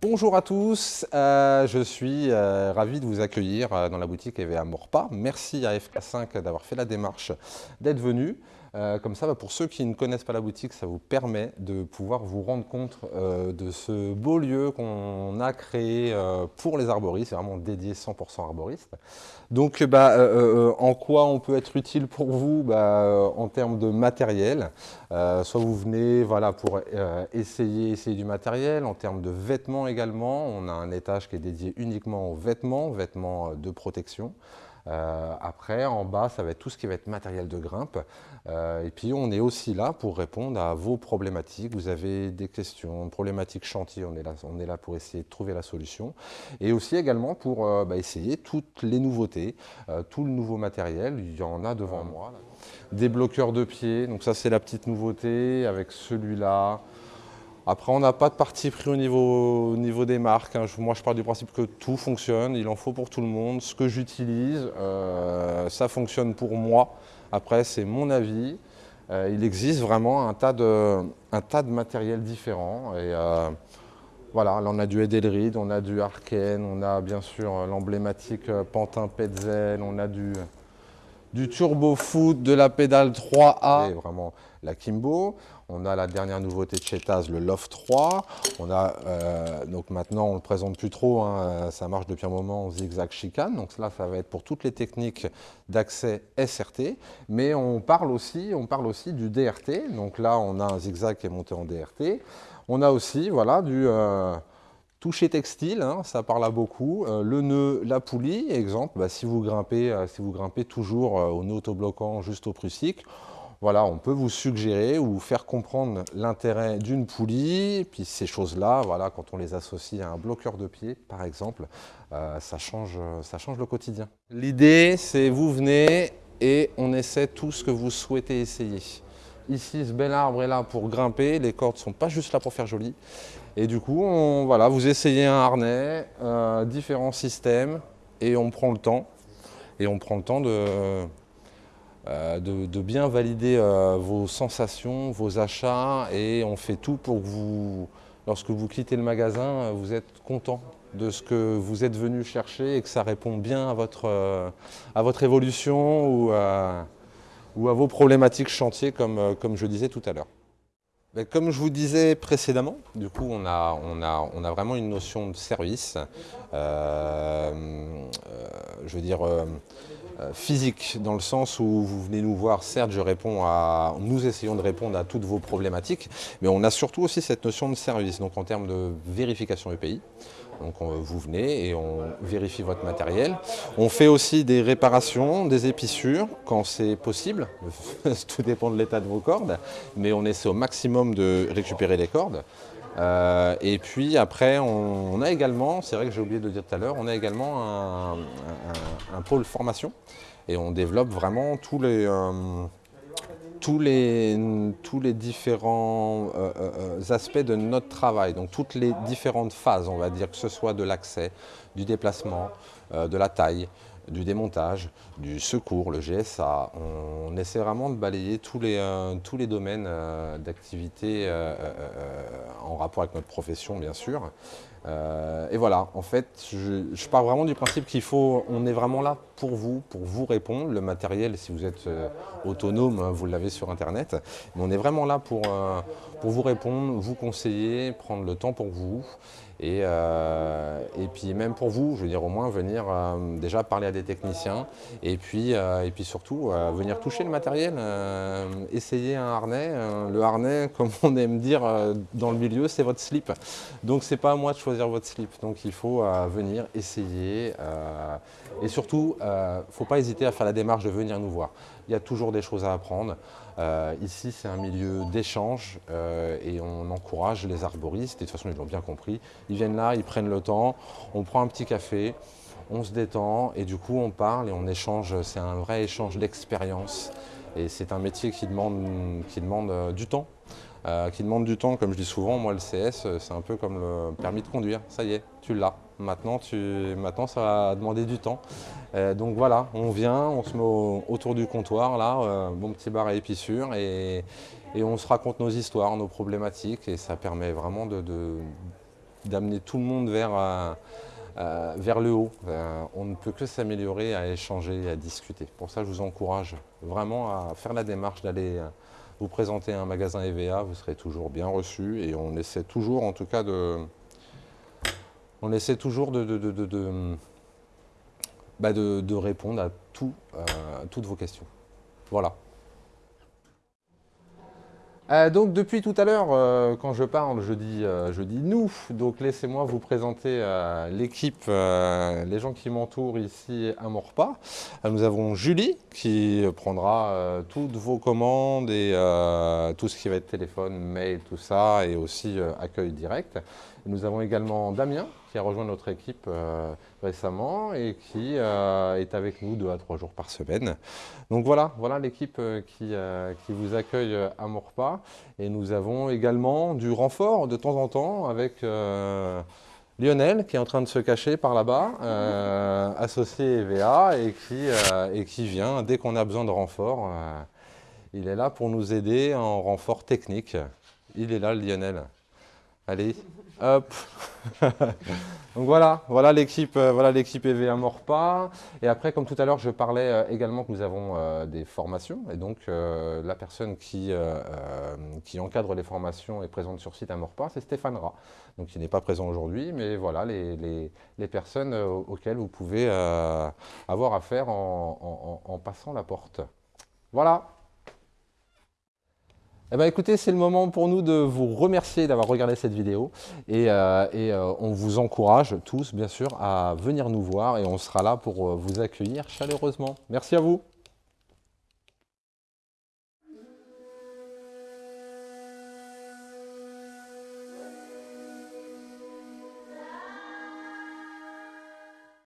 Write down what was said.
Bonjour à tous, euh, je suis euh, ravi de vous accueillir euh, dans la boutique EVA Morpa. Merci à FK5 d'avoir fait la démarche d'être venu. Euh, comme ça, bah, pour ceux qui ne connaissent pas la boutique, ça vous permet de pouvoir vous rendre compte euh, de ce beau lieu qu'on a créé euh, pour les arboristes, c'est vraiment dédié 100% arboristes. Donc, bah, en quoi on peut être utile pour vous bah, En termes de matériel, soit vous venez voilà, pour essayer du matériel, en termes de vêtements également, on a un étage qui est dédié uniquement aux vêtements, vêtements de protection. Euh, après, en bas, ça va être tout ce qui va être matériel de grimpe. Euh, et puis, on est aussi là pour répondre à vos problématiques. Vous avez des questions, problématiques chantier, on est là, on est là pour essayer de trouver la solution. Et aussi également pour euh, bah, essayer toutes les nouveautés, tout le nouveau matériel. Il y en a devant moi. Des bloqueurs de pied, donc ça c'est la petite nouveauté avec celui-là. Après, on n'a pas de parti pris au niveau, niveau des marques. Hein. Moi, je pars du principe que tout fonctionne, il en faut pour tout le monde. Ce que j'utilise, euh, ça fonctionne pour moi. Après, c'est mon avis. Euh, il existe vraiment un tas de, un tas de matériel différents. Et, euh, voilà, là on a du Edelrid, on a du Arken, on a bien sûr l'emblématique Pantin Petzel, on a du, du Turbo Foot, de la pédale 3A, et vraiment la Kimbo. On a la dernière nouveauté de chez le Loft 3. On a, euh, donc maintenant, on ne le présente plus trop, hein, ça marche depuis un moment, zigzag chicane. Donc là, ça va être pour toutes les techniques d'accès SRT. Mais on parle, aussi, on parle aussi du DRT. Donc là, on a un zigzag qui est monté en DRT. On a aussi voilà, du... Euh, toucher textile, hein, ça parle à beaucoup. Euh, le nœud, la poulie, exemple, bah, si, vous grimpez, si vous grimpez toujours au nœud autobloquant juste au prussique, voilà, on peut vous suggérer ou faire comprendre l'intérêt d'une poulie. puis ces choses-là, voilà, quand on les associe à un bloqueur de pied, par exemple, euh, ça, change, ça change le quotidien. L'idée, c'est vous venez et on essaie tout ce que vous souhaitez essayer. Ici, ce bel arbre est là pour grimper. Les cordes ne sont pas juste là pour faire joli. Et du coup, voilà, vous essayez un harnais, euh, différents systèmes, et on prend le temps. Et on prend le temps de, euh, de, bien valider euh, vos sensations, vos achats et on fait tout pour que vous, lorsque vous quittez le magasin, euh, vous êtes content de ce que vous êtes venu chercher et que ça répond bien à votre, à votre évolution ou à, ou à vos problématiques chantier comme, comme je disais tout à l'heure. Comme je vous disais précédemment, du coup on a, on a, on a vraiment une notion de service, je veux dire euh, physique, dans le sens où vous venez nous voir, certes, je réponds à, nous essayons de répondre à toutes vos problématiques, mais on a surtout aussi cette notion de service, donc en termes de vérification EPI. Donc vous venez et on vérifie votre matériel. On fait aussi des réparations, des épissures quand c'est possible. Tout dépend de l'état de vos cordes, mais on essaie au maximum de récupérer les cordes. Euh, et puis après, on, a également, c'est vrai que j'ai oublié de dire tout à l'heure, on a également un, pôle formation. Et on développe vraiment tous les, euh, tous les, tous les différents euh, aspects de notre travail, donc toutes les différentes phases, on va dire, que ce soit de l'accès, du déplacement, de la taille, du démontage, du secours, le GSA. On, essaie vraiment de balayer tous les, euh, domaines euh, d'activité euh, en rapport avec notre profession, bien sûr. et voilà, en fait, je, pars vraiment du principe qu'il faut, on est vraiment là pour vous, pour vous répondre. Le matériel, si vous êtes autonome, hein, vous l'avez sur Internet. Mais on est vraiment là pour vous répondre, vous conseiller, prendre le temps pour vous. Et, euh, et, puis même pour vous, je veux dire au moins venir euh, déjà parler à des techniciens et puis, euh, et puis surtout venir toucher le matériel, essayer un harnais. le harnais, comme on aime dire dans le milieu, c'est votre slip. Donc c'est pas à moi de choisir votre slip. Donc il faut venir essayer et surtout, il ne faut pas hésiter à faire la démarche de venir nous voir. Il y a toujours des choses à apprendre. Euh, ici, c'est un milieu d'échange euh, et on encourage les arboristes, et de toute façon, ils l'ont bien compris. Ils viennent là, ils prennent le temps, on prend un petit café, on se détend et du coup, on parle et on échange. C'est un vrai échange d'expérience et c'est un métier qui demande, qui demande euh, du temps. qui demande du temps, comme je dis souvent, moi le CS, c'est un peu comme le permis de conduire. Ça y est, tu l'as. Maintenant, tu, maintenant, ça va demander du temps. Euh, donc voilà, on vient, on se met autour du comptoir, là, euh, bon petit bar à épissure, et, on se raconte nos histoires, nos problématiques, et ça permet vraiment de, d'amener tout le monde vers, vers le haut. on ne peut que s'améliorer, à échanger, à discuter. Pour ça, je vous encourage vraiment à faire la démarche d'aller vous présenter un magasin EVA, vous serez toujours bien reçu et on essaie toujours en tout cas de, on essaie toujours de, de, bah, répondre à, tout, euh, toutes vos questions. Voilà. Euh, donc depuis tout à l'heure, euh, quand je parle, je dis, je dis nous. Donc laissez-moi vous présenter l'équipe, les gens qui m'entourent ici à Morpa. nous avons Julie qui prendra toutes vos commandes et tout ce qui va être téléphone, mail, tout ça, et aussi accueil direct. Nous avons également Damien a rejoint notre équipe euh, récemment et qui euh, est avec nous deux à trois jours par semaine. Donc voilà, voilà l'équipe euh, qui, qui, vous accueille à Morpa. Et nous avons également du renfort de temps en temps avec Lionel qui est en train de se cacher par là-bas, associé EVA et qui, et qui vient dès qu'on a besoin de renfort. il est là pour nous aider en renfort technique. Il est là, Lionel. Allez, hop Donc voilà, voilà l'équipe euh, voilà EVA Morpa. Et après, comme tout à l'heure, je parlais euh, également que nous avons euh, des formations. Et donc, la personne qui, encadre les formations et présente sur site à Morpa, c'est Stéphane Ra. Donc, il n'est pas présent aujourd'hui, mais voilà les, personnes auxquelles vous pouvez avoir affaire en passant la porte. Voilà eh ben, écoutez, c'est le moment pour nous de vous remercier d'avoir regardé cette vidéo et, euh, euh, on vous encourage tous, bien sûr, à venir nous voir et on sera là pour euh, vous accueillir chaleureusement. Merci à vous.